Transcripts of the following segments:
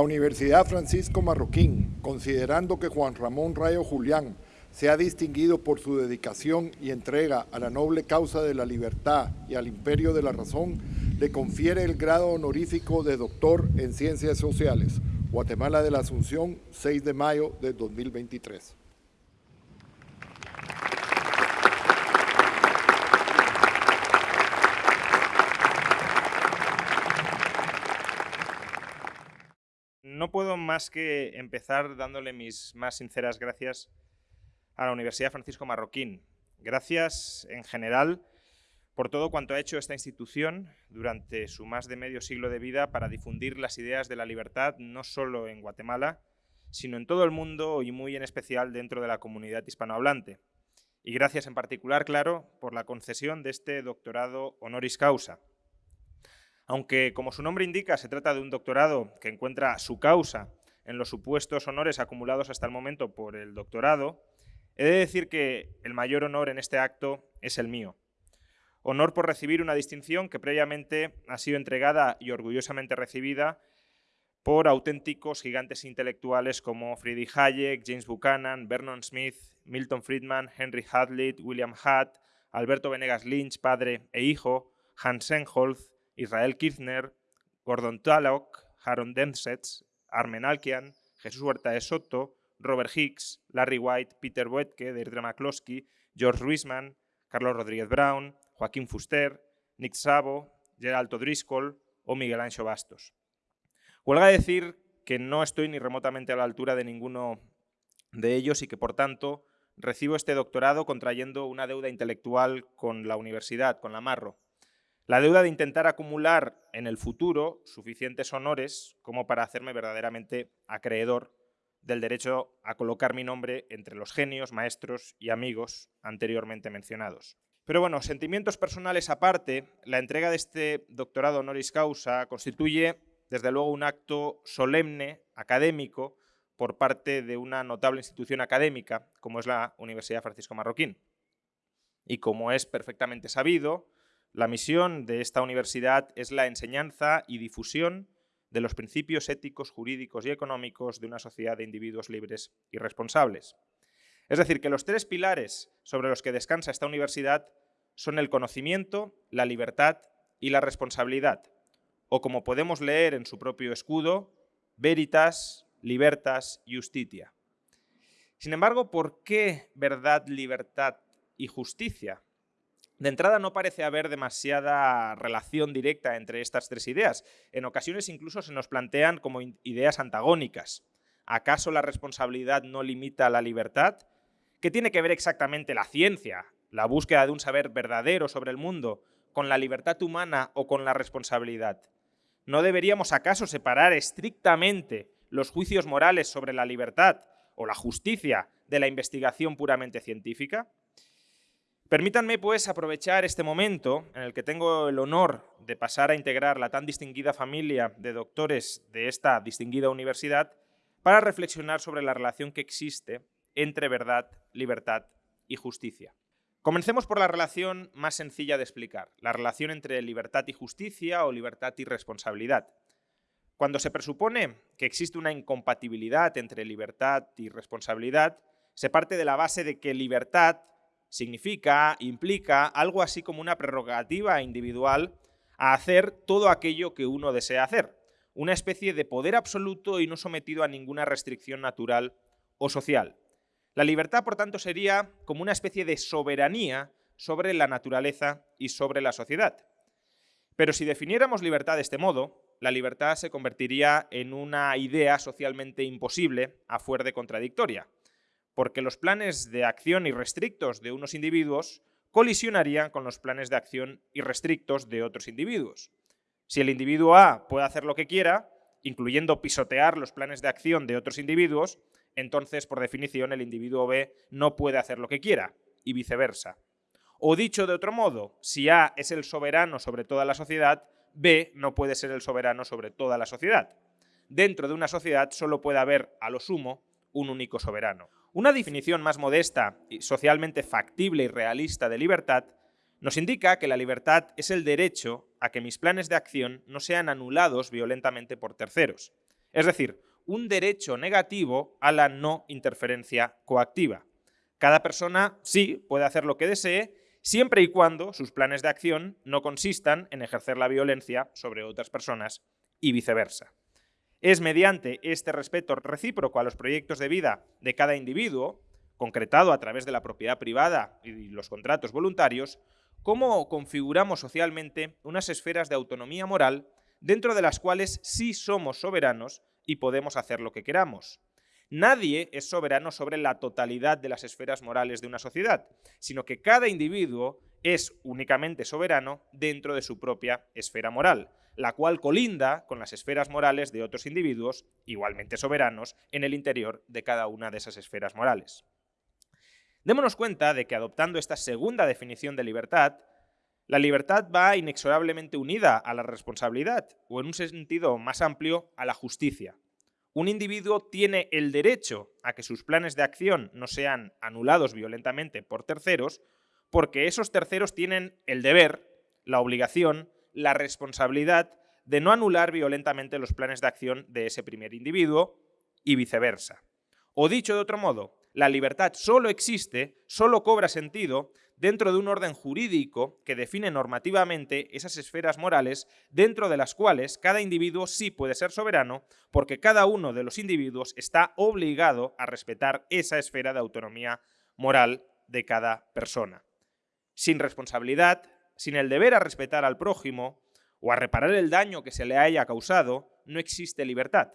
La Universidad Francisco Marroquín, considerando que Juan Ramón Rayo Julián se ha distinguido por su dedicación y entrega a la noble causa de la libertad y al imperio de la razón, le confiere el grado honorífico de doctor en Ciencias Sociales, Guatemala de la Asunción, 6 de mayo de 2023. No puedo más que empezar dándole mis más sinceras gracias a la Universidad Francisco Marroquín. Gracias en general por todo cuanto ha hecho esta institución durante su más de medio siglo de vida para difundir las ideas de la libertad no solo en Guatemala, sino en todo el mundo y muy en especial dentro de la comunidad hispanohablante. Y gracias en particular, claro, por la concesión de este doctorado honoris causa. Aunque, como su nombre indica, se trata de un doctorado que encuentra su causa en los supuestos honores acumulados hasta el momento por el doctorado, he de decir que el mayor honor en este acto es el mío. Honor por recibir una distinción que previamente ha sido entregada y orgullosamente recibida por auténticos gigantes intelectuales como Friedrich Hayek, James Buchanan, Vernon Smith, Milton Friedman, Henry Hazlitt, William Hutt, Alberto Venegas Lynch, padre e hijo, Hans Engholz, Israel Kirchner, Gordon Tullock, Harold Densets, Armen Alkian, Jesús Huerta de Soto, Robert Hicks, Larry White, Peter Boetke, Deirdre McCloskey, George Ruisman, Carlos Rodríguez Brown, Joaquín Fuster, Nick Sabo, Geraldo Driscoll o Miguel Ancho Bastos. Huelga decir que no estoy ni remotamente a la altura de ninguno de ellos y que, por tanto, recibo este doctorado contrayendo una deuda intelectual con la universidad, con la Marro. La deuda de intentar acumular en el futuro suficientes honores como para hacerme verdaderamente acreedor del derecho a colocar mi nombre entre los genios, maestros y amigos anteriormente mencionados. Pero bueno, sentimientos personales aparte, la entrega de este doctorado honoris causa constituye desde luego un acto solemne, académico, por parte de una notable institución académica como es la Universidad Francisco Marroquín. Y como es perfectamente sabido, la misión de esta universidad es la enseñanza y difusión de los principios éticos, jurídicos y económicos de una sociedad de individuos libres y responsables. Es decir, que los tres pilares sobre los que descansa esta universidad son el conocimiento, la libertad y la responsabilidad, o como podemos leer en su propio escudo, veritas, libertas, justitia. Sin embargo, ¿por qué verdad, libertad y justicia? De entrada no parece haber demasiada relación directa entre estas tres ideas. En ocasiones incluso se nos plantean como ideas antagónicas. ¿Acaso la responsabilidad no limita la libertad? ¿Qué tiene que ver exactamente la ciencia, la búsqueda de un saber verdadero sobre el mundo, con la libertad humana o con la responsabilidad? ¿No deberíamos acaso separar estrictamente los juicios morales sobre la libertad o la justicia de la investigación puramente científica? Permítanme, pues, aprovechar este momento en el que tengo el honor de pasar a integrar la tan distinguida familia de doctores de esta distinguida universidad para reflexionar sobre la relación que existe entre verdad, libertad y justicia. Comencemos por la relación más sencilla de explicar, la relación entre libertad y justicia o libertad y responsabilidad. Cuando se presupone que existe una incompatibilidad entre libertad y responsabilidad, se parte de la base de que libertad significa, implica algo así como una prerrogativa individual a hacer todo aquello que uno desea hacer, una especie de poder absoluto y no sometido a ninguna restricción natural o social. La libertad, por tanto, sería como una especie de soberanía sobre la naturaleza y sobre la sociedad. Pero si definiéramos libertad de este modo, la libertad se convertiría en una idea socialmente imposible a fuer de contradictoria, porque los planes de acción irrestrictos de unos individuos colisionarían con los planes de acción irrestrictos de otros individuos. Si el individuo A puede hacer lo que quiera, incluyendo pisotear los planes de acción de otros individuos, entonces, por definición, el individuo B no puede hacer lo que quiera, y viceversa. O dicho de otro modo, si A es el soberano sobre toda la sociedad, B no puede ser el soberano sobre toda la sociedad. Dentro de una sociedad solo puede haber, a lo sumo, un único soberano. Una definición más modesta y socialmente factible y realista de libertad nos indica que la libertad es el derecho a que mis planes de acción no sean anulados violentamente por terceros. Es decir, un derecho negativo a la no interferencia coactiva. Cada persona sí puede hacer lo que desee siempre y cuando sus planes de acción no consistan en ejercer la violencia sobre otras personas y viceversa. Es mediante este respeto recíproco a los proyectos de vida de cada individuo, concretado a través de la propiedad privada y los contratos voluntarios, cómo configuramos socialmente unas esferas de autonomía moral dentro de las cuales sí somos soberanos y podemos hacer lo que queramos. Nadie es soberano sobre la totalidad de las esferas morales de una sociedad, sino que cada individuo es únicamente soberano dentro de su propia esfera moral, la cual colinda con las esferas morales de otros individuos, igualmente soberanos, en el interior de cada una de esas esferas morales. Démonos cuenta de que adoptando esta segunda definición de libertad, la libertad va inexorablemente unida a la responsabilidad, o en un sentido más amplio, a la justicia. Un individuo tiene el derecho a que sus planes de acción no sean anulados violentamente por terceros, porque esos terceros tienen el deber, la obligación, la responsabilidad de no anular violentamente los planes de acción de ese primer individuo y viceversa. O dicho de otro modo, la libertad solo existe, solo cobra sentido dentro de un orden jurídico que define normativamente esas esferas morales dentro de las cuales cada individuo sí puede ser soberano porque cada uno de los individuos está obligado a respetar esa esfera de autonomía moral de cada persona. Sin responsabilidad, sin el deber a respetar al prójimo o a reparar el daño que se le haya causado, no existe libertad.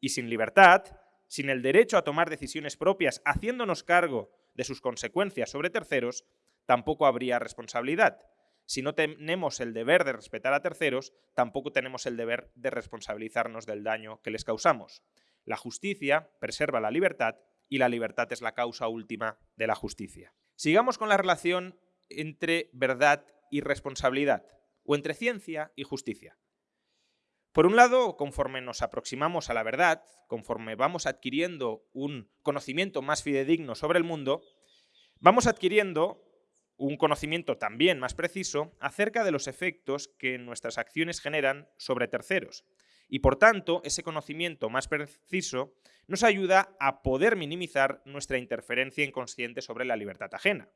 Y sin libertad, sin el derecho a tomar decisiones propias haciéndonos cargo de sus consecuencias sobre terceros, tampoco habría responsabilidad. Si no tenemos el deber de respetar a terceros, tampoco tenemos el deber de responsabilizarnos del daño que les causamos. La justicia preserva la libertad y la libertad es la causa última de la justicia. Sigamos con la relación entre verdad y responsabilidad, o entre ciencia y justicia. Por un lado, conforme nos aproximamos a la verdad, conforme vamos adquiriendo un conocimiento más fidedigno sobre el mundo, vamos adquiriendo un conocimiento también más preciso acerca de los efectos que nuestras acciones generan sobre terceros. Y por tanto, ese conocimiento más preciso nos ayuda a poder minimizar nuestra interferencia inconsciente sobre la libertad ajena.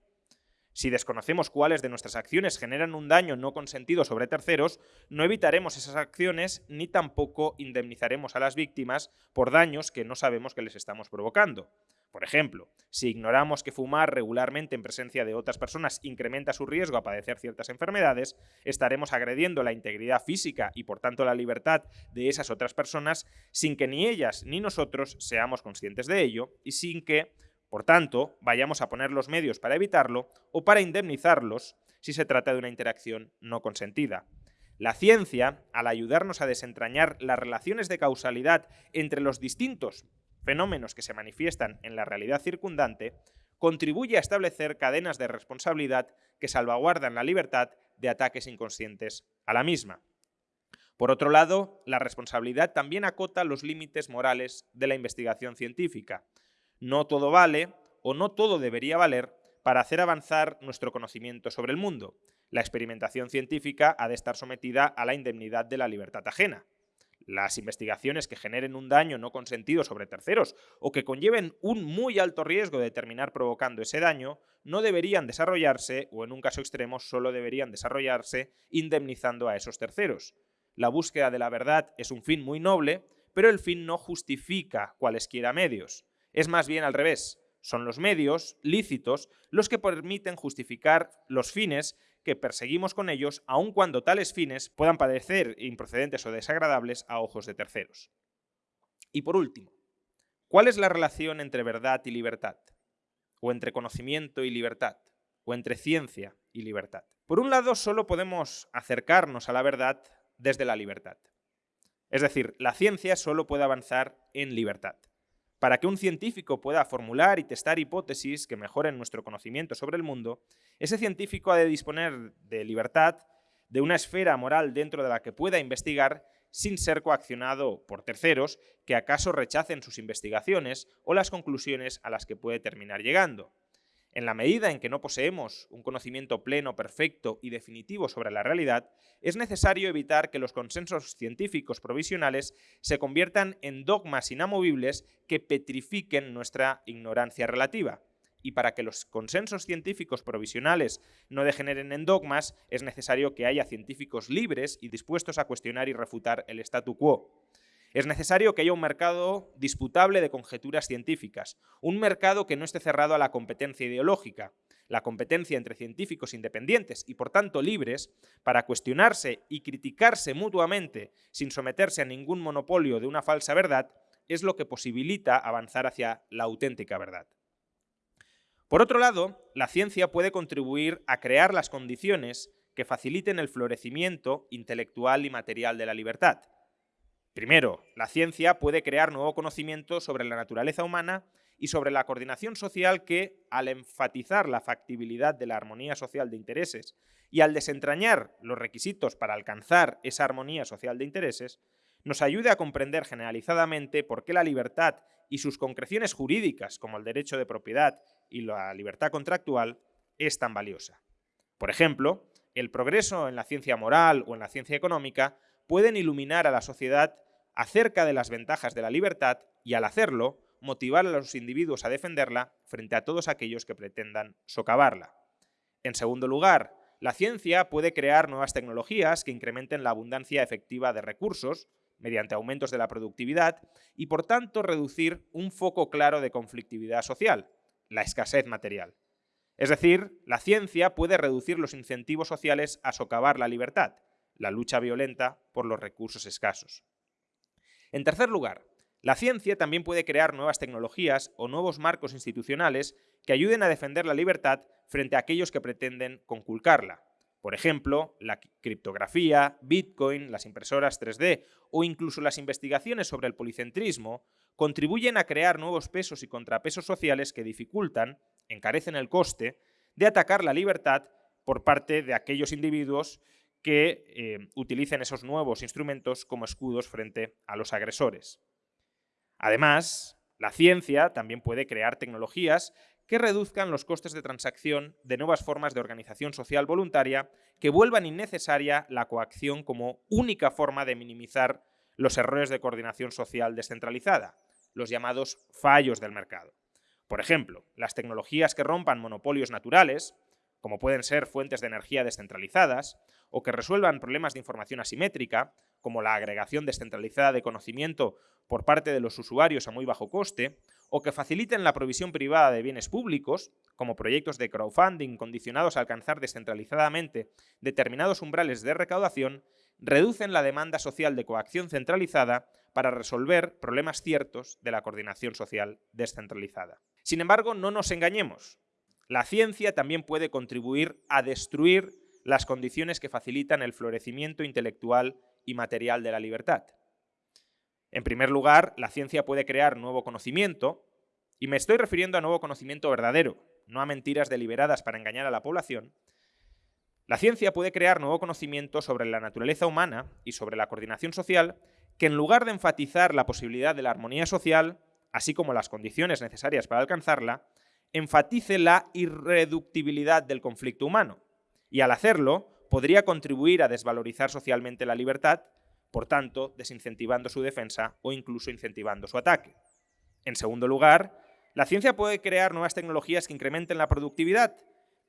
Si desconocemos cuáles de nuestras acciones generan un daño no consentido sobre terceros, no evitaremos esas acciones ni tampoco indemnizaremos a las víctimas por daños que no sabemos que les estamos provocando. Por ejemplo, si ignoramos que fumar regularmente en presencia de otras personas incrementa su riesgo a padecer ciertas enfermedades, estaremos agrediendo la integridad física y por tanto la libertad de esas otras personas sin que ni ellas ni nosotros seamos conscientes de ello y sin que, por tanto, vayamos a poner los medios para evitarlo o para indemnizarlos si se trata de una interacción no consentida. La ciencia, al ayudarnos a desentrañar las relaciones de causalidad entre los distintos fenómenos que se manifiestan en la realidad circundante, contribuye a establecer cadenas de responsabilidad que salvaguardan la libertad de ataques inconscientes a la misma. Por otro lado, la responsabilidad también acota los límites morales de la investigación científica. No todo vale, o no todo debería valer, para hacer avanzar nuestro conocimiento sobre el mundo. La experimentación científica ha de estar sometida a la indemnidad de la libertad ajena las investigaciones que generen un daño no consentido sobre terceros o que conlleven un muy alto riesgo de terminar provocando ese daño, no deberían desarrollarse, o en un caso extremo solo deberían desarrollarse, indemnizando a esos terceros. La búsqueda de la verdad es un fin muy noble, pero el fin no justifica cualesquiera medios. Es más bien al revés. Son los medios lícitos los que permiten justificar los fines que perseguimos con ellos, aun cuando tales fines puedan parecer improcedentes o desagradables a ojos de terceros. Y por último, ¿cuál es la relación entre verdad y libertad? ¿O entre conocimiento y libertad? ¿O entre ciencia y libertad? Por un lado, solo podemos acercarnos a la verdad desde la libertad. Es decir, la ciencia solo puede avanzar en libertad. Para que un científico pueda formular y testar hipótesis que mejoren nuestro conocimiento sobre el mundo, ese científico ha de disponer de libertad, de una esfera moral dentro de la que pueda investigar sin ser coaccionado por terceros que acaso rechacen sus investigaciones o las conclusiones a las que puede terminar llegando. En la medida en que no poseemos un conocimiento pleno, perfecto y definitivo sobre la realidad, es necesario evitar que los consensos científicos provisionales se conviertan en dogmas inamovibles que petrifiquen nuestra ignorancia relativa. Y para que los consensos científicos provisionales no degeneren en dogmas, es necesario que haya científicos libres y dispuestos a cuestionar y refutar el statu quo. Es necesario que haya un mercado disputable de conjeturas científicas, un mercado que no esté cerrado a la competencia ideológica, la competencia entre científicos independientes y por tanto libres para cuestionarse y criticarse mutuamente sin someterse a ningún monopolio de una falsa verdad es lo que posibilita avanzar hacia la auténtica verdad. Por otro lado, la ciencia puede contribuir a crear las condiciones que faciliten el florecimiento intelectual y material de la libertad. Primero, la ciencia puede crear nuevo conocimiento sobre la naturaleza humana y sobre la coordinación social que, al enfatizar la factibilidad de la armonía social de intereses y al desentrañar los requisitos para alcanzar esa armonía social de intereses, nos ayude a comprender generalizadamente por qué la libertad y sus concreciones jurídicas, como el derecho de propiedad y la libertad contractual, es tan valiosa. Por ejemplo, el progreso en la ciencia moral o en la ciencia económica pueden iluminar a la sociedad acerca de las ventajas de la libertad y al hacerlo, motivar a los individuos a defenderla frente a todos aquellos que pretendan socavarla. En segundo lugar, la ciencia puede crear nuevas tecnologías que incrementen la abundancia efectiva de recursos mediante aumentos de la productividad y por tanto reducir un foco claro de conflictividad social, la escasez material. Es decir, la ciencia puede reducir los incentivos sociales a socavar la libertad, la lucha violenta por los recursos escasos. En tercer lugar, la ciencia también puede crear nuevas tecnologías o nuevos marcos institucionales que ayuden a defender la libertad frente a aquellos que pretenden conculcarla. Por ejemplo, la criptografía, Bitcoin, las impresoras 3D o incluso las investigaciones sobre el policentrismo contribuyen a crear nuevos pesos y contrapesos sociales que dificultan, encarecen el coste, de atacar la libertad por parte de aquellos individuos que eh, utilicen esos nuevos instrumentos como escudos frente a los agresores. Además, la ciencia también puede crear tecnologías que reduzcan los costes de transacción de nuevas formas de organización social voluntaria que vuelvan innecesaria la coacción como única forma de minimizar los errores de coordinación social descentralizada, los llamados fallos del mercado. Por ejemplo, las tecnologías que rompan monopolios naturales, como pueden ser fuentes de energía descentralizadas, o que resuelvan problemas de información asimétrica, como la agregación descentralizada de conocimiento por parte de los usuarios a muy bajo coste, o que faciliten la provisión privada de bienes públicos, como proyectos de crowdfunding condicionados a alcanzar descentralizadamente determinados umbrales de recaudación, reducen la demanda social de coacción centralizada para resolver problemas ciertos de la coordinación social descentralizada. Sin embargo, no nos engañemos. La ciencia también puede contribuir a destruir las condiciones que facilitan el florecimiento intelectual y material de la libertad. En primer lugar, la ciencia puede crear nuevo conocimiento, y me estoy refiriendo a nuevo conocimiento verdadero, no a mentiras deliberadas para engañar a la población. La ciencia puede crear nuevo conocimiento sobre la naturaleza humana y sobre la coordinación social que en lugar de enfatizar la posibilidad de la armonía social, así como las condiciones necesarias para alcanzarla, enfatice la irreductibilidad del conflicto humano y al hacerlo podría contribuir a desvalorizar socialmente la libertad, por tanto, desincentivando su defensa o incluso incentivando su ataque. En segundo lugar, la ciencia puede crear nuevas tecnologías que incrementen la productividad,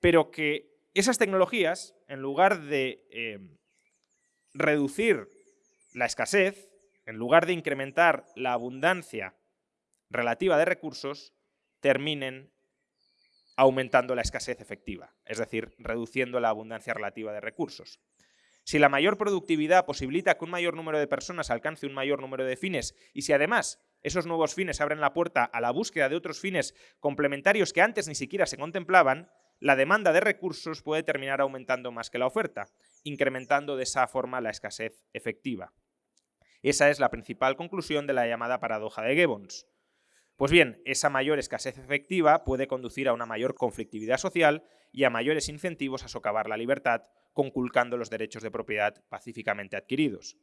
pero que esas tecnologías, en lugar de eh, reducir la escasez, en lugar de incrementar la abundancia relativa de recursos, terminen aumentando la escasez efectiva, es decir, reduciendo la abundancia relativa de recursos. Si la mayor productividad posibilita que un mayor número de personas alcance un mayor número de fines y si además esos nuevos fines abren la puerta a la búsqueda de otros fines complementarios que antes ni siquiera se contemplaban, la demanda de recursos puede terminar aumentando más que la oferta, incrementando de esa forma la escasez efectiva. Esa es la principal conclusión de la llamada paradoja de Gibbons. Pues bien, esa mayor escasez efectiva puede conducir a una mayor conflictividad social y a mayores incentivos a socavar la libertad, conculcando los derechos de propiedad pacíficamente adquiridos.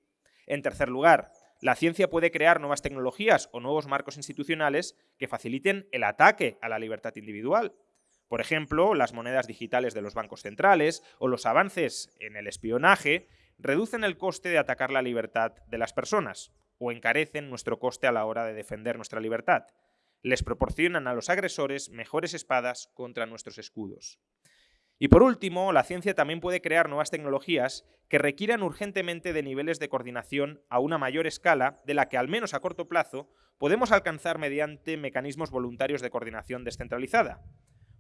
En tercer lugar, la ciencia puede crear nuevas tecnologías o nuevos marcos institucionales que faciliten el ataque a la libertad individual. Por ejemplo, las monedas digitales de los bancos centrales o los avances en el espionaje reducen el coste de atacar la libertad de las personas o encarecen nuestro coste a la hora de defender nuestra libertad. Les proporcionan a los agresores mejores espadas contra nuestros escudos. Y por último, la ciencia también puede crear nuevas tecnologías que requieran urgentemente de niveles de coordinación a una mayor escala de la que, al menos a corto plazo, podemos alcanzar mediante mecanismos voluntarios de coordinación descentralizada.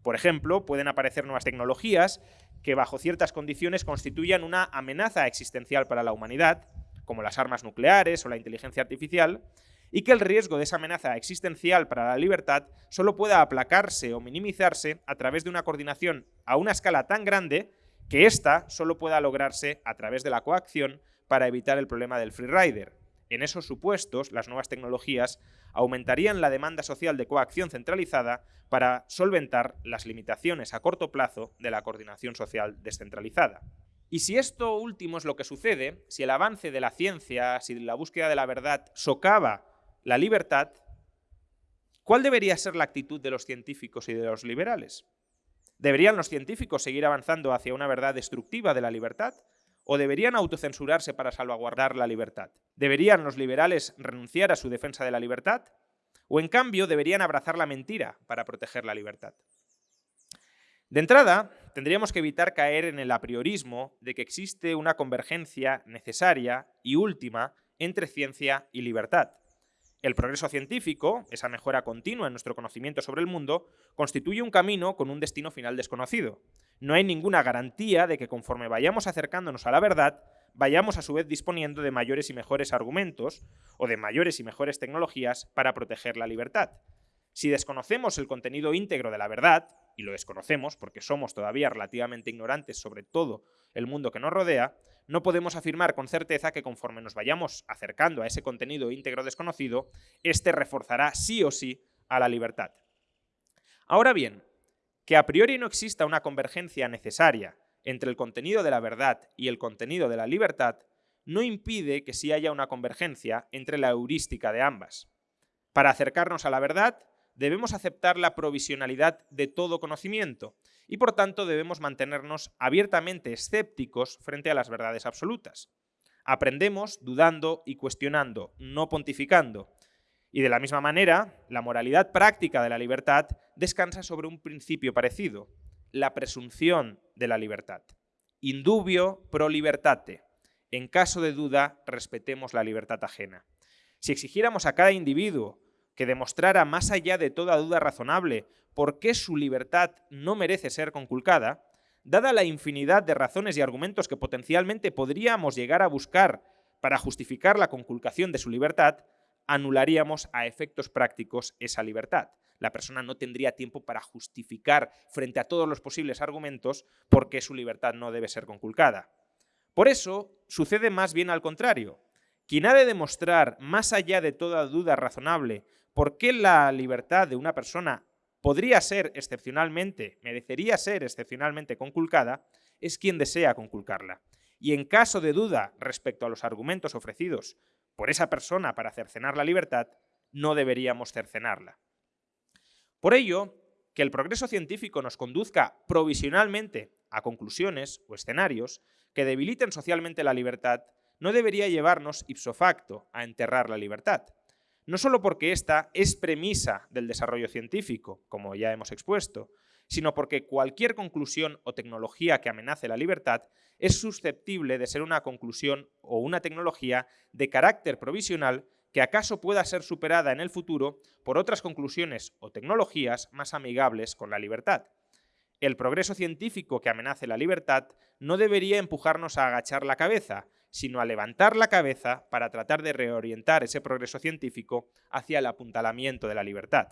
Por ejemplo, pueden aparecer nuevas tecnologías que bajo ciertas condiciones constituyan una amenaza existencial para la humanidad, como las armas nucleares o la inteligencia artificial, y que el riesgo de esa amenaza existencial para la libertad solo pueda aplacarse o minimizarse a través de una coordinación a una escala tan grande que ésta solo pueda lograrse a través de la coacción para evitar el problema del freerider. En esos supuestos, las nuevas tecnologías aumentarían la demanda social de coacción centralizada para solventar las limitaciones a corto plazo de la coordinación social descentralizada. Y si esto último es lo que sucede, si el avance de la ciencia, si la búsqueda de la verdad socava la libertad, ¿cuál debería ser la actitud de los científicos y de los liberales? ¿Deberían los científicos seguir avanzando hacia una verdad destructiva de la libertad? ¿O deberían autocensurarse para salvaguardar la libertad? ¿Deberían los liberales renunciar a su defensa de la libertad? ¿O en cambio deberían abrazar la mentira para proteger la libertad? De entrada, tendríamos que evitar caer en el apriorismo de que existe una convergencia necesaria y última entre ciencia y libertad. El progreso científico, esa mejora continua en nuestro conocimiento sobre el mundo, constituye un camino con un destino final desconocido. No hay ninguna garantía de que conforme vayamos acercándonos a la verdad, vayamos a su vez disponiendo de mayores y mejores argumentos o de mayores y mejores tecnologías para proteger la libertad. Si desconocemos el contenido íntegro de la verdad, y lo desconocemos porque somos todavía relativamente ignorantes sobre todo el mundo que nos rodea, no podemos afirmar con certeza que conforme nos vayamos acercando a ese contenido íntegro desconocido, éste reforzará sí o sí a la libertad. Ahora bien, que a priori no exista una convergencia necesaria entre el contenido de la verdad y el contenido de la libertad, no impide que sí haya una convergencia entre la heurística de ambas. Para acercarnos a la verdad, debemos aceptar la provisionalidad de todo conocimiento y por tanto debemos mantenernos abiertamente escépticos frente a las verdades absolutas. Aprendemos dudando y cuestionando, no pontificando. Y de la misma manera, la moralidad práctica de la libertad descansa sobre un principio parecido, la presunción de la libertad. Indubio pro libertate. En caso de duda, respetemos la libertad ajena. Si exigiéramos a cada individuo que demostrara más allá de toda duda razonable por qué su libertad no merece ser conculcada, dada la infinidad de razones y argumentos que potencialmente podríamos llegar a buscar para justificar la conculcación de su libertad, anularíamos a efectos prácticos esa libertad. La persona no tendría tiempo para justificar frente a todos los posibles argumentos por qué su libertad no debe ser conculcada. Por eso, sucede más bien al contrario. Quien ha de demostrar, más allá de toda duda razonable, por qué la libertad de una persona podría ser excepcionalmente, merecería ser excepcionalmente conculcada, es quien desea conculcarla. Y en caso de duda respecto a los argumentos ofrecidos por esa persona para cercenar la libertad, no deberíamos cercenarla. Por ello, que el progreso científico nos conduzca provisionalmente a conclusiones o escenarios que debiliten socialmente la libertad no debería llevarnos ipso facto a enterrar la libertad, no solo porque esta es premisa del desarrollo científico, como ya hemos expuesto, sino porque cualquier conclusión o tecnología que amenace la libertad es susceptible de ser una conclusión o una tecnología de carácter provisional que acaso pueda ser superada en el futuro por otras conclusiones o tecnologías más amigables con la libertad. El progreso científico que amenace la libertad no debería empujarnos a agachar la cabeza, sino a levantar la cabeza para tratar de reorientar ese progreso científico hacia el apuntalamiento de la libertad.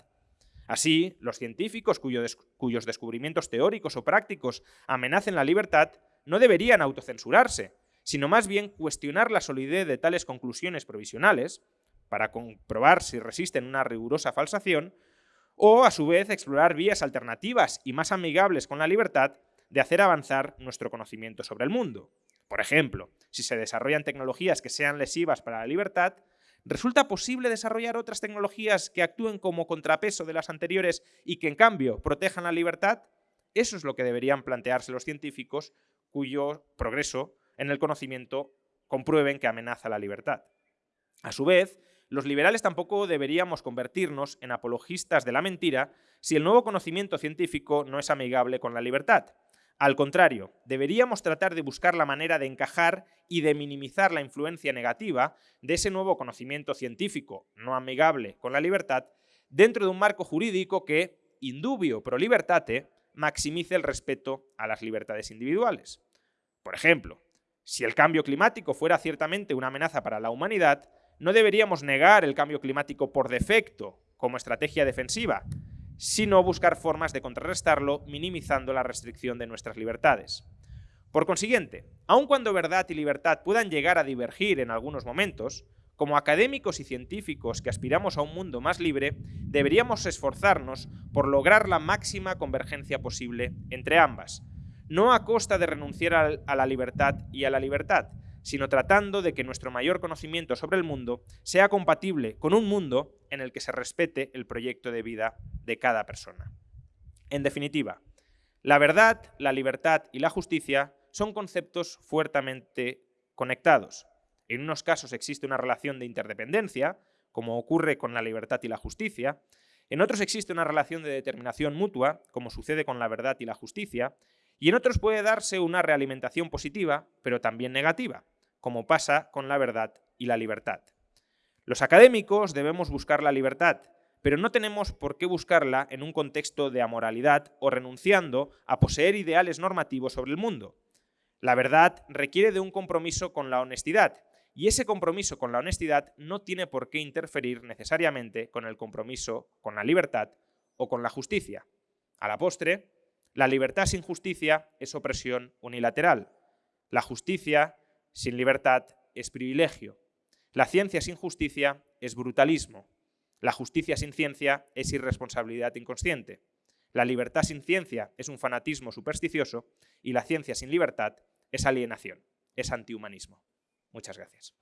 Así, los científicos cuyos descubrimientos teóricos o prácticos amenacen la libertad no deberían autocensurarse, sino más bien cuestionar la solidez de tales conclusiones provisionales para comprobar si resisten una rigurosa falsación o, a su vez, explorar vías alternativas y más amigables con la libertad de hacer avanzar nuestro conocimiento sobre el mundo. Por ejemplo, si se desarrollan tecnologías que sean lesivas para la libertad, ¿resulta posible desarrollar otras tecnologías que actúen como contrapeso de las anteriores y que en cambio protejan la libertad? Eso es lo que deberían plantearse los científicos cuyo progreso en el conocimiento comprueben que amenaza la libertad. A su vez, los liberales tampoco deberíamos convertirnos en apologistas de la mentira si el nuevo conocimiento científico no es amigable con la libertad. Al contrario, deberíamos tratar de buscar la manera de encajar y de minimizar la influencia negativa de ese nuevo conocimiento científico no amigable con la libertad dentro de un marco jurídico que, indubio pro libertate, maximice el respeto a las libertades individuales. Por ejemplo, si el cambio climático fuera ciertamente una amenaza para la humanidad, no deberíamos negar el cambio climático por defecto como estrategia defensiva, sino buscar formas de contrarrestarlo minimizando la restricción de nuestras libertades. Por consiguiente, aun cuando verdad y libertad puedan llegar a divergir en algunos momentos, como académicos y científicos que aspiramos a un mundo más libre, deberíamos esforzarnos por lograr la máxima convergencia posible entre ambas, no a costa de renunciar a la libertad y a la libertad, sino tratando de que nuestro mayor conocimiento sobre el mundo sea compatible con un mundo en el que se respete el proyecto de vida de cada persona. En definitiva, la verdad, la libertad y la justicia son conceptos fuertemente conectados. En unos casos existe una relación de interdependencia, como ocurre con la libertad y la justicia, en otros existe una relación de determinación mutua, como sucede con la verdad y la justicia, y en otros puede darse una realimentación positiva, pero también negativa, como pasa con la verdad y la libertad. Los académicos debemos buscar la libertad, pero no tenemos por qué buscarla en un contexto de amoralidad o renunciando a poseer ideales normativos sobre el mundo. La verdad requiere de un compromiso con la honestidad, y ese compromiso con la honestidad no tiene por qué interferir necesariamente con el compromiso con la libertad o con la justicia. A la postre, la libertad sin justicia es opresión unilateral. La justicia sin libertad es privilegio. La ciencia sin justicia es brutalismo. La justicia sin ciencia es irresponsabilidad inconsciente. La libertad sin ciencia es un fanatismo supersticioso y la ciencia sin libertad es alienación, es antihumanismo. Muchas gracias.